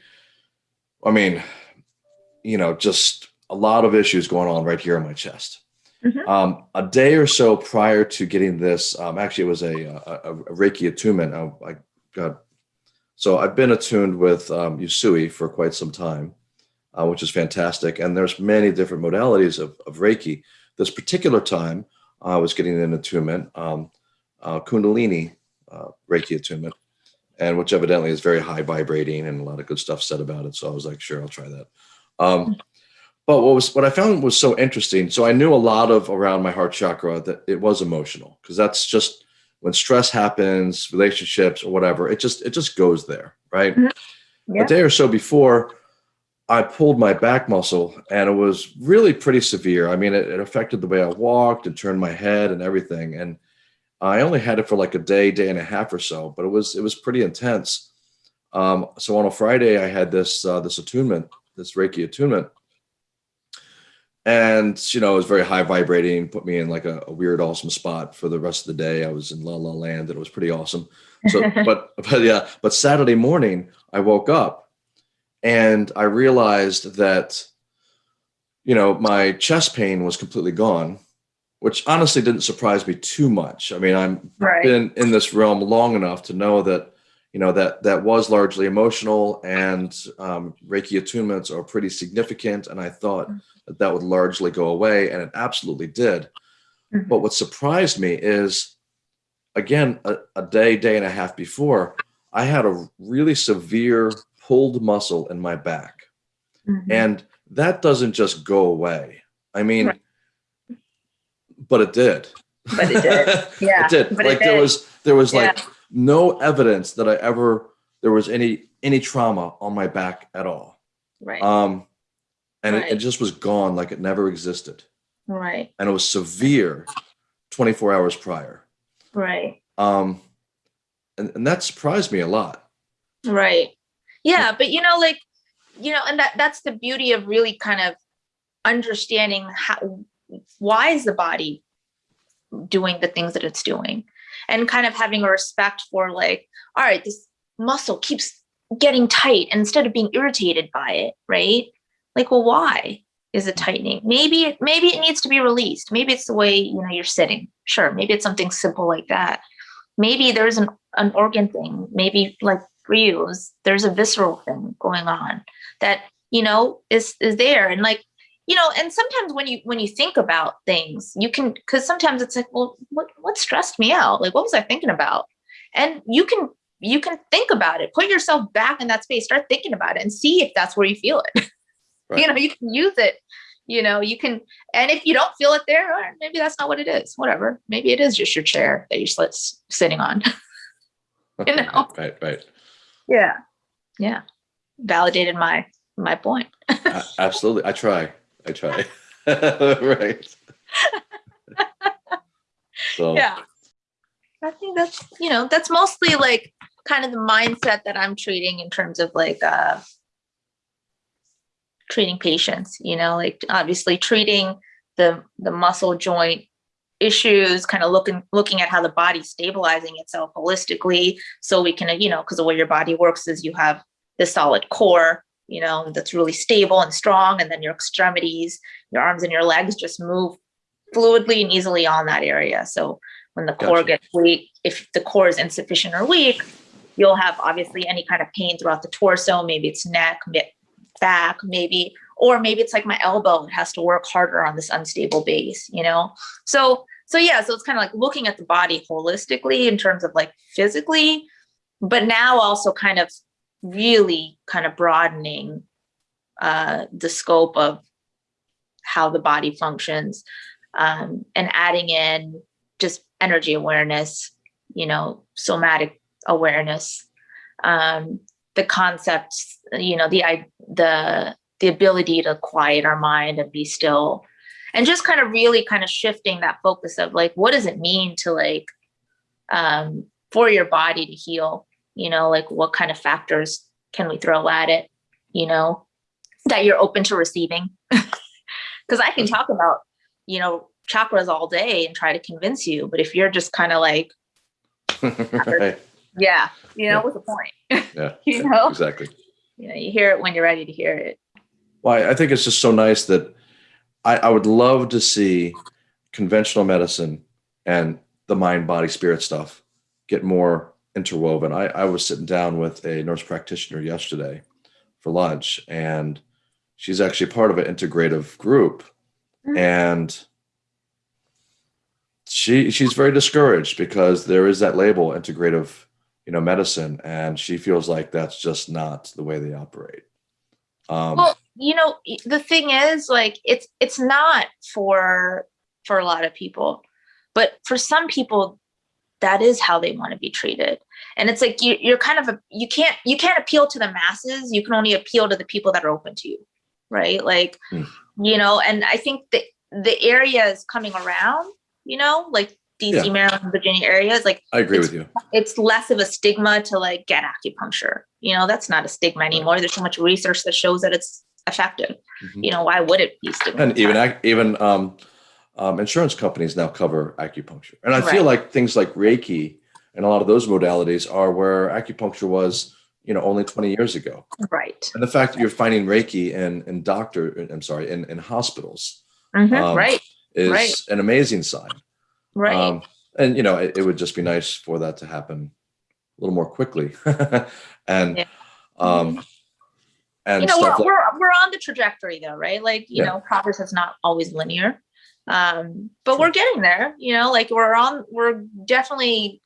[SPEAKER 1] I mean, you know, just a lot of issues going on right here in my chest.
[SPEAKER 2] Mhm.
[SPEAKER 1] Um, a day or so prior to getting this, um, actually, it was a, a, a Reiki attunement. I, I got so I've been attuned with um, Usui for quite some time, uh, which is fantastic. And there's many different modalities of, of Reiki. This particular time, I was getting an attunement, um, uh, Kundalini uh, Reiki attunement, and which evidently is very high vibrating and a lot of good stuff said about it. So I was like, sure, I'll try that. Um, but what was what I found was so interesting. So I knew a lot of around my heart chakra that it was emotional because that's just when stress happens, relationships or whatever, it just it just goes there, right?
[SPEAKER 2] Mhm. Yeah.
[SPEAKER 1] A day or so before, I pulled my back muscle and it was really pretty severe. I mean, it, it affected the way I walked and turned my head and everything. And I only had it for like a day, day and a half or so, but it was it was pretty intense. Um, so on a Friday, I had this uh, this attunement, this Reiki attunement, and you know it was very high vibrating. Put me in like a, a weird, awesome spot for the rest of the day. I was in La La Land, and it was pretty awesome. So, but but yeah, but Saturday morning, I woke up and I realized that you know my chest pain was completely gone, which honestly didn't surprise me too much. I mean, I'm
[SPEAKER 2] right.
[SPEAKER 1] been in this realm long enough to know that you know that that was largely emotional and um, reiki attunements are pretty significant and i thought that that would largely go away and it absolutely did
[SPEAKER 2] Mhm.
[SPEAKER 1] but what surprised me is again a, a day day and a half before i had a really severe pulled muscle in my back
[SPEAKER 2] Mhm.
[SPEAKER 1] and that doesn't just go away i mean
[SPEAKER 2] Right.
[SPEAKER 1] but it did
[SPEAKER 2] But it did. Yeah.
[SPEAKER 1] it did.
[SPEAKER 2] but it
[SPEAKER 1] like there was there was
[SPEAKER 2] Yeah.
[SPEAKER 1] like no evidence that I ever there was any any trauma on my back at all.
[SPEAKER 2] right.
[SPEAKER 1] Um and it,
[SPEAKER 2] Right.
[SPEAKER 1] it just was gone like it never existed.
[SPEAKER 2] right.
[SPEAKER 1] And it was severe 24 hours prior.
[SPEAKER 2] Right.
[SPEAKER 1] Um and, and that surprised me a lot.
[SPEAKER 2] Right. Yeah, but you know, like, you know, and that that's the beauty of really kind of understanding how why is the body doing the things that it's doing and kind of having a respect for like, all right, this muscle keeps getting tight instead of being irritated by it, right? Like, well, why is it tightening? Maybe maybe it needs to be released. Maybe it's the way you know you're sitting. Sure, maybe it's something simple like that. Maybe there's an, an organ thing. Maybe like for you, there's a visceral thing going on that you know is is there and like you know and sometimes when you when you think about things you can because sometimes it's like well what what stressed me out like what was i thinking about and you can you can think about it put yourself back in that space start thinking about it and see if that's where you feel it you know you can use it you know you can and if you don't feel it there all right, maybe that's not what it is whatever maybe it is just your chair that you're sitting on You know.
[SPEAKER 1] right, right.
[SPEAKER 2] yeah yeah validated my my point
[SPEAKER 1] A- absolutely. I try. I try. right. so
[SPEAKER 2] yeah i think that's you know that's mostly like kind of the mindset that i'm treating in terms of like uh treating patients you know like obviously treating the the muscle joint issues kind of looking looking at how the body's stabilizing itself holistically so we can you know because the way your body works is you have the solid core you know that's really stable and strong and then your extremities your arms and your legs just move fluidly and easily on that area so when the core
[SPEAKER 1] Gotcha.
[SPEAKER 2] gets weak if the core is insufficient or weak you'll have obviously any kind of pain throughout the torso maybe it's neck back maybe or maybe it's like my elbow it has to work harder on this unstable base you know so so yeah so it's kind of like looking at the body holistically in terms of like physically but now also kind of really kind of broadening uh the scope of how the body functions um and adding in just energy awareness you know somatic awareness. Um the concepts you know the the the ability to quiet our mind and be still and just kind of really kind of shifting that focus of like what does it mean to like um for your body to heal you know like what kind of factors can we throw at it you know that you're open to receiving because i can talk about you know chakras all day and try to convince you but if you're just kind of like
[SPEAKER 1] right.
[SPEAKER 2] yeah you know
[SPEAKER 1] Yeah.
[SPEAKER 2] what's the point
[SPEAKER 1] Yeah.
[SPEAKER 2] you know
[SPEAKER 1] Exactly.
[SPEAKER 2] you know you hear it when you're ready to hear it
[SPEAKER 1] Well, I- I think it's just so nice that I, I would love to see conventional medicine and the mind, body, spirit stuff get more interwoven. I, I was sitting down with a nurse practitioner yesterday for lunch, and she's actually part of an integrative group.
[SPEAKER 2] Mm.
[SPEAKER 1] And she she's very discouraged because there is that label integrative you know medicine and she feels like that's just not the way they operate um
[SPEAKER 2] well you know the thing is like it's it's not for for a lot of people but for some people that is how they want to be treated and it's like you, you're kind of a you can't you can't appeal to the masses you can only appeal to the people that are open to you right like
[SPEAKER 1] Hmm.
[SPEAKER 2] you know and i think that the area is coming around you know like dc
[SPEAKER 1] Yeah.
[SPEAKER 2] maryland virginia areas like
[SPEAKER 1] i agree with you
[SPEAKER 2] it's less of a stigma to like get acupuncture. You know, that's not a stigma anymore. There's so much research that shows that it's effective.
[SPEAKER 1] Mhm.
[SPEAKER 2] You know, why would it be stigma?
[SPEAKER 1] and even even um, um, insurance companies now cover acupuncture and i feel like things like reiki and a lot of those modalities are where acupuncture was you know only 20 years ago
[SPEAKER 2] right.
[SPEAKER 1] and the fact that you're finding reiki in in doctor i'm sorry in, in hospitals
[SPEAKER 2] Mhm,
[SPEAKER 1] Um,
[SPEAKER 2] right.
[SPEAKER 1] is
[SPEAKER 2] Right.
[SPEAKER 1] an amazing sign
[SPEAKER 2] Right.
[SPEAKER 1] Um, and you know, it, it would just be nice for that to happen a little more quickly. and
[SPEAKER 2] Yeah.
[SPEAKER 1] um and
[SPEAKER 2] you know, we're,
[SPEAKER 1] like
[SPEAKER 2] we're we're on the trajectory though, right? Like, you
[SPEAKER 1] Yeah.
[SPEAKER 2] know, progress is not always linear. Um, but
[SPEAKER 1] Sure.
[SPEAKER 2] we're getting there, you know, like we're on we're definitely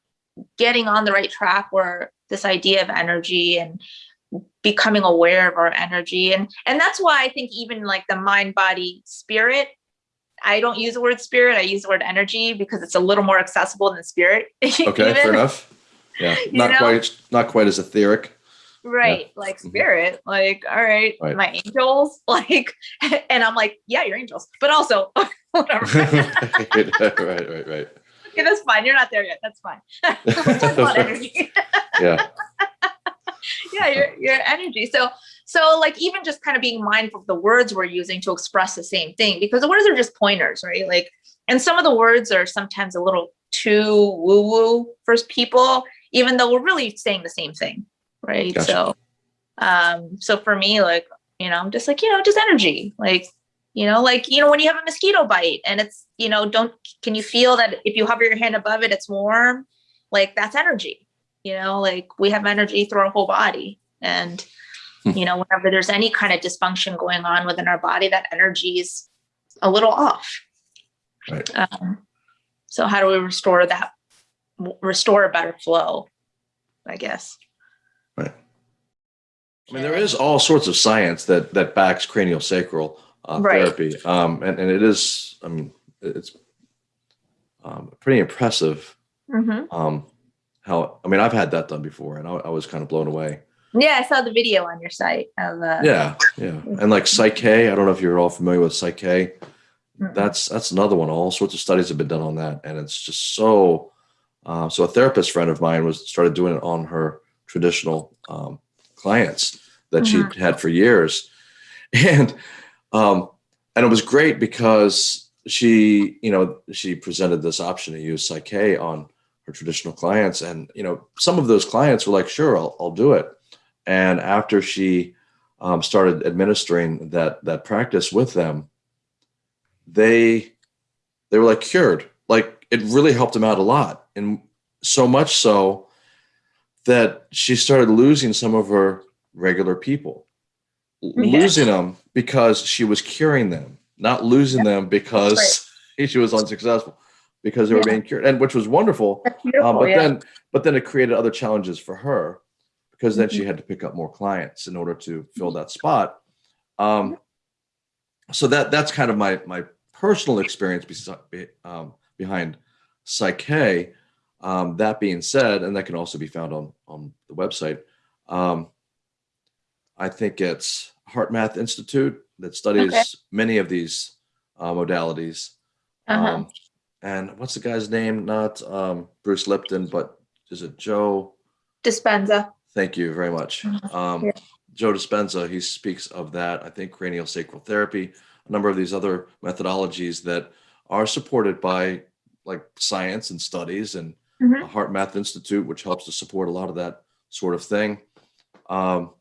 [SPEAKER 2] getting on the right track where this idea of energy and becoming aware of our energy and and that's why I think even like the mind body spirit I don't use the word spirit I use the word energy because it's a little more accessible than spirit
[SPEAKER 1] okay, fair enough. Yeah.
[SPEAKER 2] You
[SPEAKER 1] Not
[SPEAKER 2] know?
[SPEAKER 1] quite not quite as etheric.
[SPEAKER 2] Right like
[SPEAKER 1] Mhm.
[SPEAKER 2] spirit like all right,
[SPEAKER 1] Right.
[SPEAKER 2] my angels like and i'm like yeah you're angels but also whatever
[SPEAKER 1] right, right, right, right.
[SPEAKER 2] okay that's fine you're not there yet that's fine Let's talk about energy
[SPEAKER 1] Yeah.
[SPEAKER 2] yeah your, your energy so so like even just kind of being mindful of the words we're using to express the same thing because the words are just pointers right like and some of the words are sometimes a little too woo woo for people even though we're really saying the same thing right
[SPEAKER 1] Gotcha.
[SPEAKER 2] so um so for me like you know i'm just like you know just energy like you know like you know when you have a mosquito bite and it's you know don't can you feel that if you hover your hand above it it's warm like that's energy you know like we have energy through our whole body and
[SPEAKER 1] Hmm.
[SPEAKER 2] you know whenever there's any kind of dysfunction going on within our body that energy is a little off
[SPEAKER 1] Right.
[SPEAKER 2] um, so how do we restore that restore a better flow i guess
[SPEAKER 1] I mean, there is all sorts of science that that backs cranial sacral uh,
[SPEAKER 2] Right.
[SPEAKER 1] therapy, um, and and it is. I mean, it's um, pretty impressive.
[SPEAKER 2] hmm
[SPEAKER 1] Um, how I mean, I've had that done before, and I, I was kind of blown away.
[SPEAKER 2] yeah i saw the video on your site of uh
[SPEAKER 1] Yeah, yeah, and like PSYCH-K. I don't know if you're all familiar with PSYCH-K.
[SPEAKER 2] mm,
[SPEAKER 1] That's that's another one. All sorts of studies have been done on that, and it's just so. Uh, so a therapist friend of mine was started doing it on her traditional um, clients that
[SPEAKER 2] Mhm.
[SPEAKER 1] she'd had for years, and um, and it was great because she you know she presented this option to use PSYCH-K on her traditional clients, and you know some of those clients were like, sure, I'll, I'll do it, and after she um, started administering that that practice with them they they were like cured. Like it really helped them out a lot. And so much so that she started losing some of her regular people.
[SPEAKER 2] Yeah.
[SPEAKER 1] losing them because she was curing them not losing them because she was unsuccessful because they were being cured and which was wonderful um, but
[SPEAKER 2] yeah.
[SPEAKER 1] then but then it created other challenges for her because then
[SPEAKER 2] Mm-hmm.
[SPEAKER 1] she had to pick up more clients in order to fill that spot. Um, so that that's kind of my my personal experience be- um, behind PSYCH-K um, that being said and that can also be found on on the website um, i think it's HeartMath Institute that studies
[SPEAKER 2] Okay.
[SPEAKER 1] many of these uh, modalities.
[SPEAKER 2] Uh-huh.
[SPEAKER 1] Um, and what's the guy's name? Not um, Bruce Lipton, but is it Joe?
[SPEAKER 2] Dispenza.
[SPEAKER 1] Thank you very much.
[SPEAKER 2] Mhm.
[SPEAKER 1] Um,
[SPEAKER 2] Yeah.
[SPEAKER 1] Joe Dispenza, he speaks of that. I think cranial sacral therapy, a number of these other methodologies that are supported by like science and studies and
[SPEAKER 2] Mhm.
[SPEAKER 1] the HeartMath Institute, which helps to support a lot of that sort of thing. Um,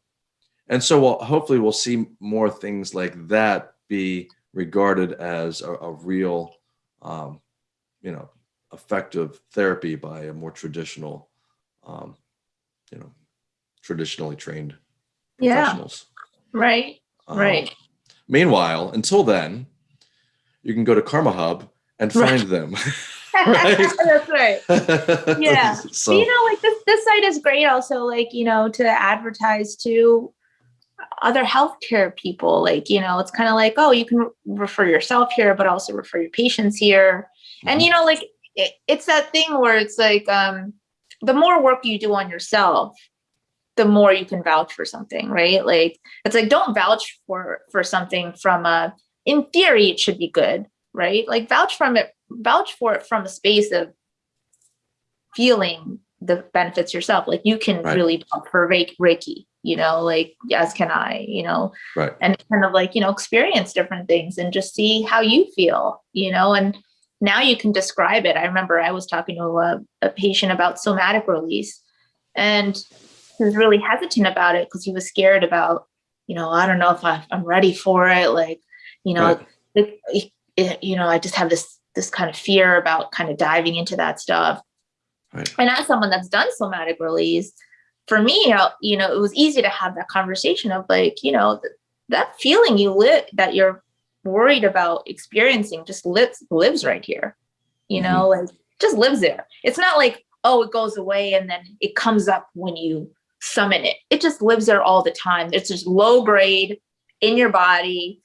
[SPEAKER 1] and so we'll, hopefully we'll see more things like that be regarded as a, a real, um, you know, effective therapy by a more traditional, um, you know, traditionally trained
[SPEAKER 2] Yeah.
[SPEAKER 1] professionals.
[SPEAKER 2] Right.
[SPEAKER 1] Um,
[SPEAKER 2] Right.
[SPEAKER 1] Meanwhile, until then, you can go to Karma Hub and
[SPEAKER 2] Right.
[SPEAKER 1] find them. Right.
[SPEAKER 2] That's right. Yeah.
[SPEAKER 1] so,
[SPEAKER 2] you know, like this this site is great also, like, you know, to advertise to other healthcare people. Like, you know, it's kind of like, oh, you can re- refer yourself here, but also refer your patients here. And
[SPEAKER 1] Mhm.
[SPEAKER 2] you know, like it, it's that thing where it's like um the more work you do on yourself, the more you can vouch for something, right? Like it's like don't vouch for for something from a in theory it should be good, right? Like vouch from it, vouch for it from a space of feeling the benefits yourself. Like you can
[SPEAKER 1] Right.
[SPEAKER 2] really pump for Reiki, you know, like as can I, you know,
[SPEAKER 1] right.
[SPEAKER 2] and kind of like you know experience different things and just see how you feel you know and now you can describe it i remember i was talking to a, a patient about somatic release and he was really hesitant about it because he was scared about you know i don't know if I, i'm ready for it like you know
[SPEAKER 1] Right.
[SPEAKER 2] it, it- you know i just have this this kind of fear about kind of diving into that stuff.
[SPEAKER 1] Right.
[SPEAKER 2] and as someone that's done somatic release for me you know it was easy to have that conversation of like you know th- that feeling you live that you're worried about experiencing just lives lives right here you know mm-hmm. like just lives there. It's not like oh it goes away and then it comes up when you summon it. It just lives there all the time. It's just low grade in your body.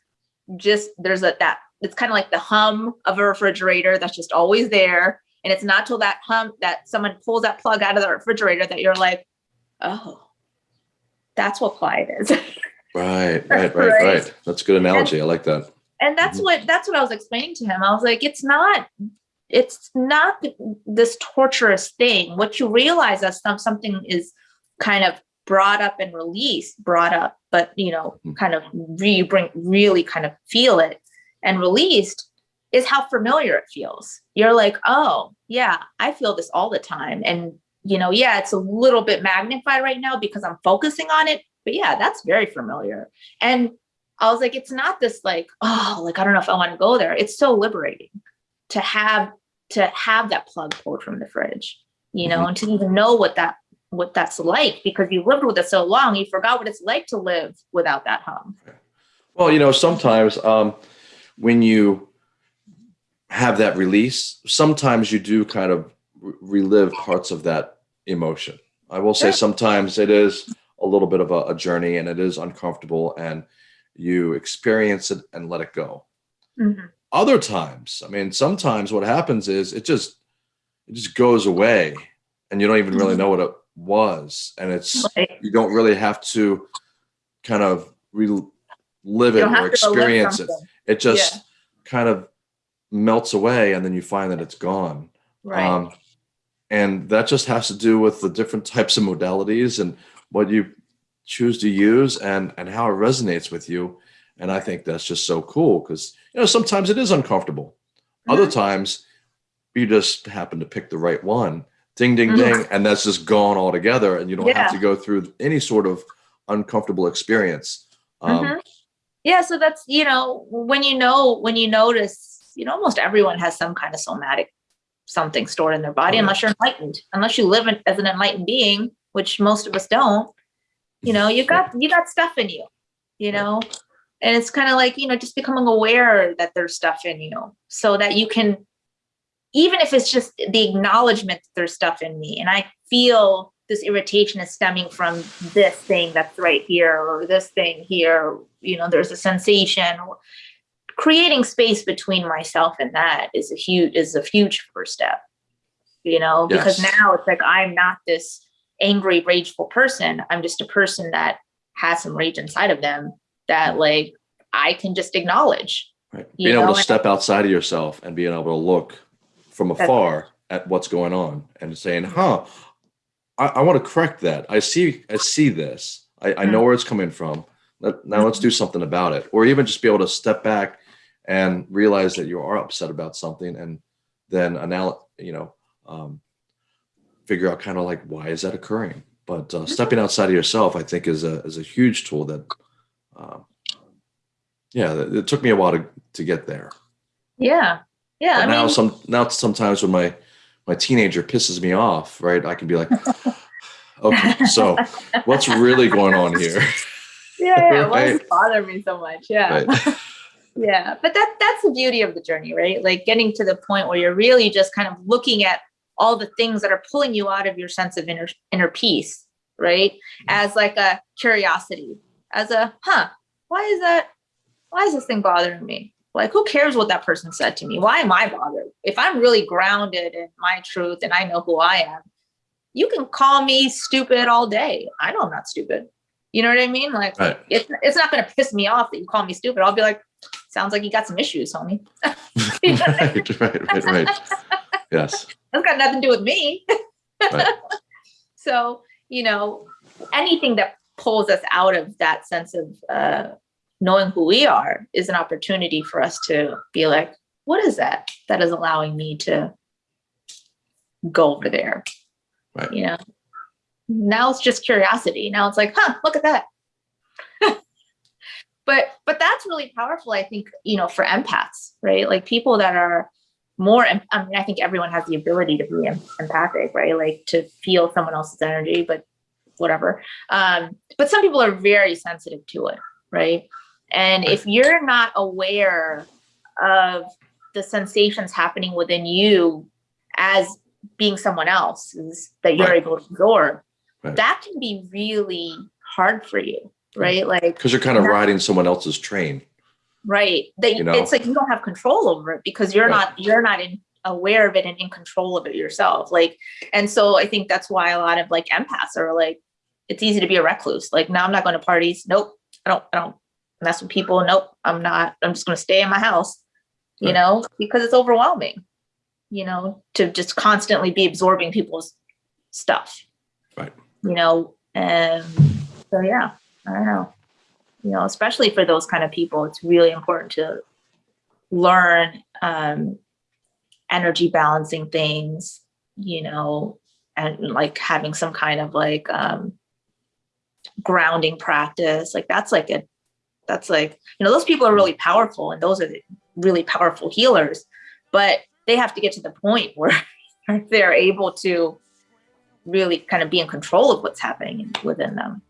[SPEAKER 2] Just there's a that it's kind of like the hum of a refrigerator that's just always there and it's not till that hum that someone pulls that plug out of the refrigerator that you're like oh that's what quiet is
[SPEAKER 1] Right, right, right,
[SPEAKER 2] Right.
[SPEAKER 1] right. That's a good analogy. I like that.
[SPEAKER 2] and that's
[SPEAKER 1] Mhm.
[SPEAKER 2] what that's what i was explaining to him i was like it's not it's not this torturous thing what you realize is some, something is kind of brought up and released brought up but you know
[SPEAKER 1] Mhm.
[SPEAKER 2] kind of re bring really kind of feel it and released is how familiar it feels you're like oh yeah i feel this all the time and you know yeah it's a little bit magnified right now because i'm focusing on it but yeah that's very familiar and I was like, it's not this like, oh, like I don't know if I want to go there. It's so liberating to have to have that plug pulled from the fridge, you know,
[SPEAKER 1] Mhm.
[SPEAKER 2] and to even know what that what that's like because you lived with it so long, you forgot what it's like to live without that hum.
[SPEAKER 1] Well, you know, sometimes um, when you have that release, sometimes you do kind of re- relive parts of that emotion. I will say sometimes it is a little bit of a, a journey and it is uncomfortable and you experience it and let it go.
[SPEAKER 2] Mhm.
[SPEAKER 1] Other times, I mean, sometimes what happens is it just it just goes away and you don't even really
[SPEAKER 2] Mhm.
[SPEAKER 1] know what it was. And it's
[SPEAKER 2] Right.
[SPEAKER 1] you don't really have to kind of relive it or
[SPEAKER 2] have to relive
[SPEAKER 1] experience it. It just kind of melts away and then you find that it's gone.
[SPEAKER 2] Right.
[SPEAKER 1] Um, and that just has to do with the different types of modalities and what you choose to use and, and how it resonates with you. And I think that's just so cool because, you know, sometimes it is uncomfortable. Other
[SPEAKER 2] Mhm.
[SPEAKER 1] times you just happen to pick the right one, ding, ding,
[SPEAKER 2] Mhm.
[SPEAKER 1] ding, and that's just gone altogether. And you don't have to go through any sort of uncomfortable experience. Um,
[SPEAKER 2] Mhm. Yeah, so that's you know when you know when you notice, you know, almost everyone has some kind of somatic something stored in their body,
[SPEAKER 1] yeah.
[SPEAKER 2] unless you're enlightened, unless you live in, as an enlightened being, which most of us don't. You know, you got you got stuff in you, you know, and it's kind of like you know just becoming aware that there's stuff in you, so that you can, even if it's just the acknowledgement that there's stuff in me, and I feel this irritation is stemming from this thing that's right here or this thing here. You know there's a sensation. Creating space between myself and that is a huge is a huge first step you know because now it's like i'm not this angry rageful person. I'm just a person that has some rage inside of them that mm. like i can just acknowledge
[SPEAKER 1] Right.
[SPEAKER 2] You
[SPEAKER 1] Being able to step outside of yourself and being able to look from afar at what's going on and saying, huh, I, I want to correct that. I see, I see this. I, I know where it's coming from. Let- Now let's do something about it. Or even just be able to step back and realize that you are upset about something and then anal, you know, um, figure out kind of like, why is that occurring? But uh, stepping outside of yourself, I think is a, is a huge tool that, um, yeah, it it took me a while to, to get there.
[SPEAKER 2] Yeah. Yeah.
[SPEAKER 1] But
[SPEAKER 2] I
[SPEAKER 1] now
[SPEAKER 2] mean,
[SPEAKER 1] some now sometimes when my my teenager pisses me off, right, I can be like, okay, so what's really going on here?
[SPEAKER 2] yeah, yeah. Why does
[SPEAKER 1] Right.
[SPEAKER 2] it bother me so much? Yeah.
[SPEAKER 1] Right.
[SPEAKER 2] Yeah. But that that's the beauty of the journey, right? Like getting to the point where you're really just kind of looking at all the things that are pulling you out of your sense of inner inner peace, right? Mm-hmm. As like a curiosity, as a huh, why is that? Why is this thing bothering me? Like, who cares what that person said to me? Why am I bothered? If I'm really grounded in my truth and I know who I am, you can call me stupid all day. I know I'm not stupid. You know what I mean? Like,
[SPEAKER 1] Right.
[SPEAKER 2] it's, it's not going to piss me off that you call me stupid. I'll be like, sounds like you got some issues, homie. You know I mean?
[SPEAKER 1] right, right, right, right. Yes.
[SPEAKER 2] That's got nothing to do with me.
[SPEAKER 1] Right.
[SPEAKER 2] so, you know, anything that pulls us out of that sense of uh, knowing who we are is an opportunity for us to be like, what is that that is allowing me to go over there?
[SPEAKER 1] Right.
[SPEAKER 2] You know, now it's just curiosity. Now it's like, huh, look at that. but but that's really powerful, I think, you know, for empaths, right? Like people that are more i mean i think everyone has the ability to be empathic right like to feel someone else's energy but whatever um but some people are very sensitive to it right and if you're not aware of the sensations happening within you as being someone else's that you're
[SPEAKER 1] Right.
[SPEAKER 2] able to absorb
[SPEAKER 1] Right.
[SPEAKER 2] that can be really hard for you right like
[SPEAKER 1] Because you're kind of riding someone else's train.
[SPEAKER 2] right that
[SPEAKER 1] You know?
[SPEAKER 2] it's like you don't have control over it because you're
[SPEAKER 1] Right.
[SPEAKER 2] not you're not in aware of it and in control of it yourself like and so i think that's why a lot of like empaths are like it's easy to be a recluse like now i'm not going to parties nope i don't i don't mess with people nope i'm not i'm just going to stay in my house you
[SPEAKER 1] Right.
[SPEAKER 2] know because it's overwhelming you know to just constantly be absorbing people's stuff
[SPEAKER 1] Right.
[SPEAKER 2] you know and so yeah i don't know you know especially for those kind of people it's really important to learn um energy balancing things you know and like having some kind of like um grounding practice like that's like a that's like you know those people are really powerful and those are the really powerful healers but they have to get to the point where they're able to really kind of be in control of what's happening within them